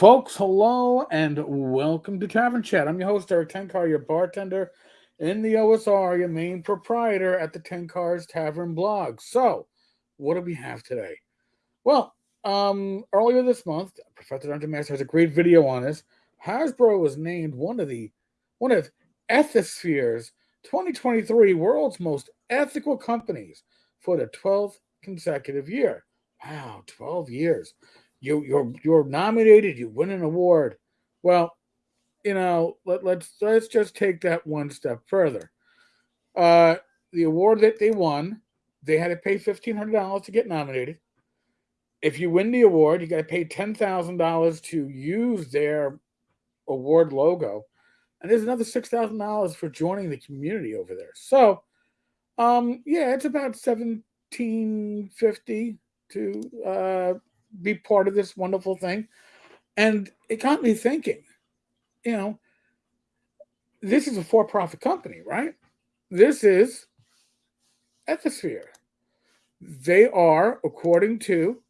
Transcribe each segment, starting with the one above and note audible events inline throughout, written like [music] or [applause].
Folks, hello and welcome to Tavern Chat. I'm your host, Erik Tenkar, your bartender in the OSR, your main proprietor at the Tenkar's Tavern blog. So, what do we have today? Well, um, earlier this month, Professor Dungeon Master has a great video on this. Hasbro was named one of the one of Ethisphere's 2023 world's most ethical companies for the 12th consecutive year. Wow, 12 years you you're you're nominated, you win an award. Well, you know, let, let's let's just take that one step further. Uh, the award that they won, they had to pay fifteen hundred dollars to get nominated. If you win the award, you got to pay ten thousand dollars to use their award logo, and there's another six thousand dollars for joining the community over there. So, um, yeah, it's about seventeen fifty to uh, be part of this wonderful thing. And it got me thinking, you know, this is a for profit company, right? This is Ethisphere. They are, according to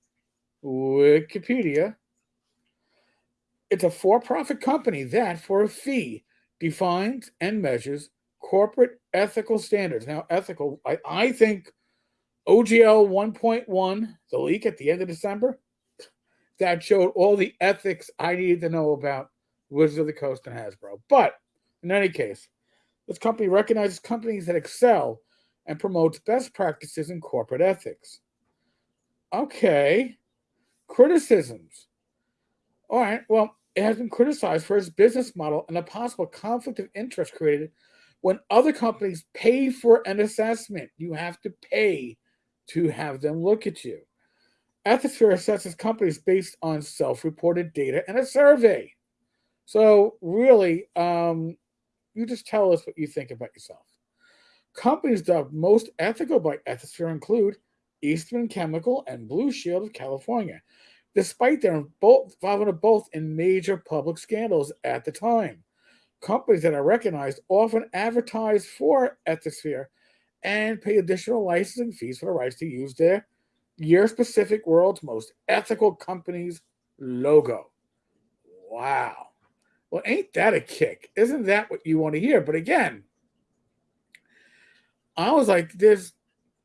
Wikipedia, it's a for profit company that, for a fee, defines and measures corporate ethical standards. Now, ethical, I, I think OGL 1.1, the leak at the end of December, that showed all the ethics I needed to know about Wizards of the Coast and Hasbro. But in any case, this company recognizes companies that excel and promotes best practices in corporate ethics. Okay. Criticisms. All right. Well, it has been criticized for its business model and a possible conflict of interest created when other companies pay for an assessment. You have to pay to have them look at you. Ethisphere assesses companies based on self-reported data and a survey. So really, um, you just tell us what you think about yourself. Companies dubbed most ethical by Ethisphere include Eastman Chemical and Blue Shield of California, despite their involvement of both in major public scandals at the time. Companies that are recognized often advertise for Ethisphere and pay additional licensing fees for the rights to use their your specific world's most ethical company's logo. Wow. Well, ain't that a kick? Isn't that what you want to hear? But again, I was like, there's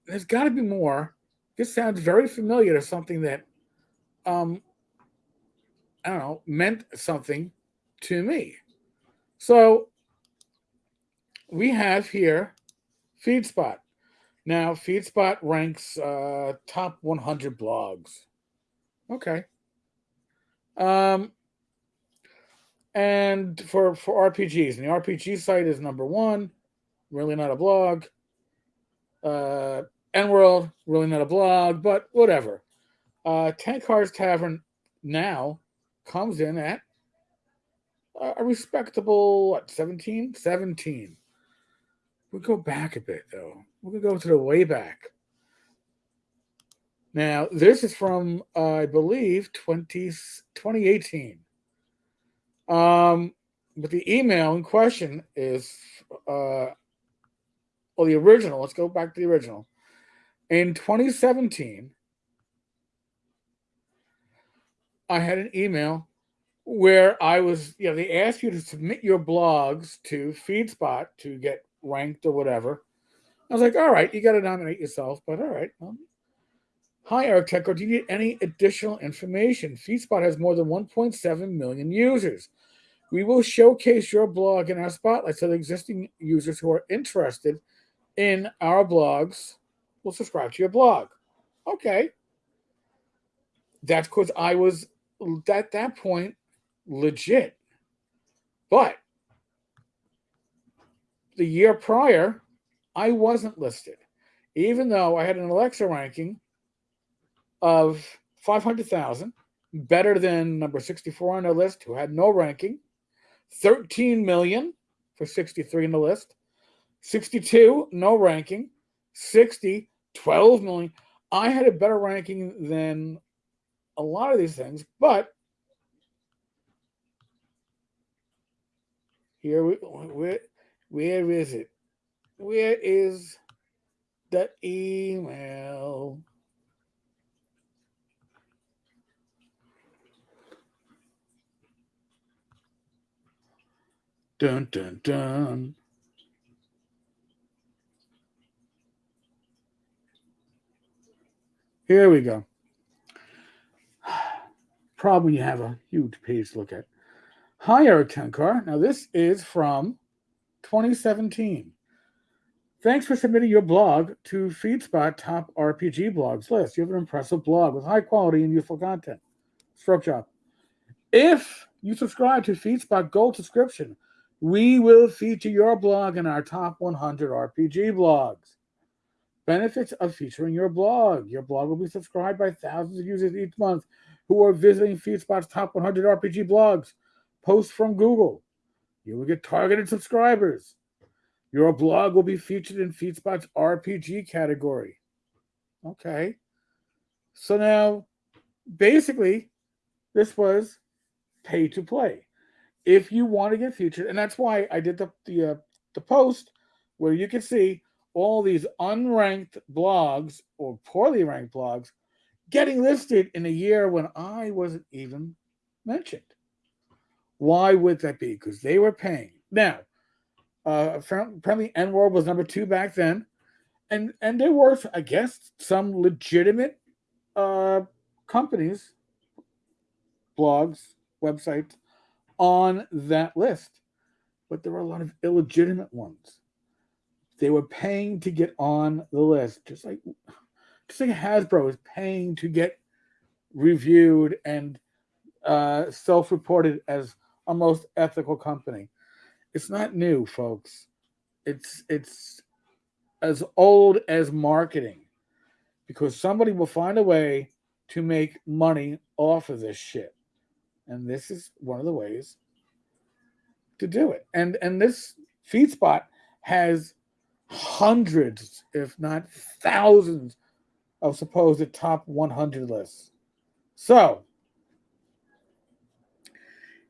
there's got to be more. This sounds very familiar to something that um I don't know, meant something to me. So we have here FeedSpot. Now, FeedSpot ranks uh, top 100 blogs. Okay. Um, and for for RPGs, and the RPG site is number one. Really not a blog. Uh, EN World, really not a blog, but whatever. Uh, Tenkar's Tavern now comes in at a respectable what 17 17 We'll go back a bit, though. We'll go to the way back. Now, this is from, uh, I believe, 20, 2018. Um, but the email in question is, uh, well, the original. Let's go back to the original. In 2017, I had an email where I was, you know, they asked you to submit your blogs to FeedSpot to get ranked or whatever. I was like, all right, you got to nominate yourself, but all right. Um, Hi, Tenkar. Do you need any additional information? FeedSpot has more than 1.7 million users. We will showcase your blog in our spotlight so the existing users who are interested in our blogs will subscribe to your blog. Okay. That's because I was at that point legit. But the year prior, I wasn't listed, even though I had an Alexa ranking of 500,000, better than number 64 on the list, who had no ranking, 13 million for 63 in the list, 62, no ranking, 60, 12 million. I had a better ranking than a lot of these things, but here we, we where is it? Where is the email? Dun dun dun. Here we go. [sighs] Problem you have a huge page to look at. Hi, Erik Tenkar. Now, this is from 2017. Thanks for submitting your blog to FeedSpot Top RPG Blogs list. You have an impressive blog with high quality and useful content. Stroke job. If you subscribe to FeedSpot Gold subscription, we will feature your blog in our top 100 RPG blogs. Benefits of featuring your blog. Your blog will be subscribed by thousands of users each month who are visiting FeedSpot's top 100 RPG blogs. Posts from Google. You will get targeted subscribers. Your blog will be featured in FeedSpot's RPG category. Okay. So now, basically, this was pay to play. If you want to get featured, and that's why I did the the, uh, the post where you can see all these unranked blogs or poorly ranked blogs getting listed in a year when I wasn't even mentioned. Why would that be? Because they were paying. Now, uh, apparently, EN World was number two back then, and and there were, I guess, some legitimate uh, companies, blogs, websites on that list, but there were a lot of illegitimate ones. They were paying to get on the list, just like just like Hasbro is paying to get reviewed and uh, self-reported as a most ethical company. It's not new, folks. It's it's as old as marketing because somebody will find a way to make money off of this shit. And this is one of the ways to do it. And and this FeedSpot has hundreds, if not thousands, of supposed top 100 lists. So,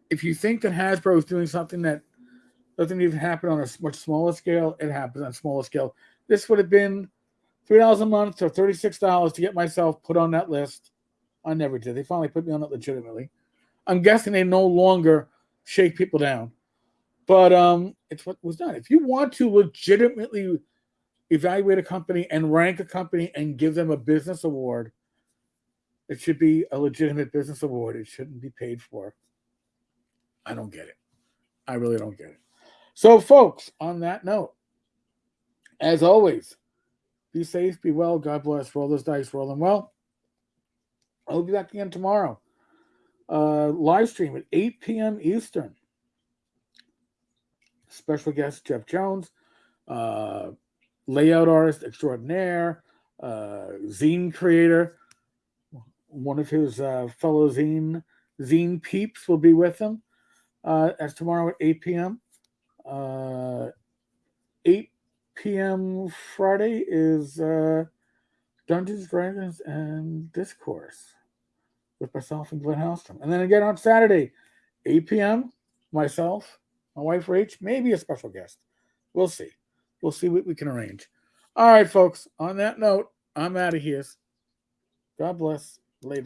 if you think that Hasbro is doing something that doesn't even happen on a much smaller scale, it happens on a smaller scale. This would have been three dollars a month or thirty-six dollars to get myself put on that list. I never did. They finally put me on it legitimately. I'm guessing they no longer shake people down, but um, it's what was done. If you want to legitimately evaluate a company and rank a company and give them a business award, it should be a legitimate business award. It shouldn't be paid for. I don't get it. I really don't get it. So, folks, on that note, as always, be safe, be well, God bless, roll those dice, roll them well. I'll be back again tomorrow. Uh, live stream at 8 p.m. Eastern. Special guest Jeff Jones, uh, layout artist extraordinaire, uh, zine creator. One of his uh, fellow zine zine peeps will be with him uh, as tomorrow at 8 p.m. Uh, 8 p.m. Friday is uh, Dungeons, Dragons, and Discourse with myself and Glenn Hallstrom. And then again on Saturday, 8 p.m., myself, my wife Rach, maybe a special guest. We'll see. We'll see what we can arrange. All right, folks. On that note, I'm out of here. God bless. Later.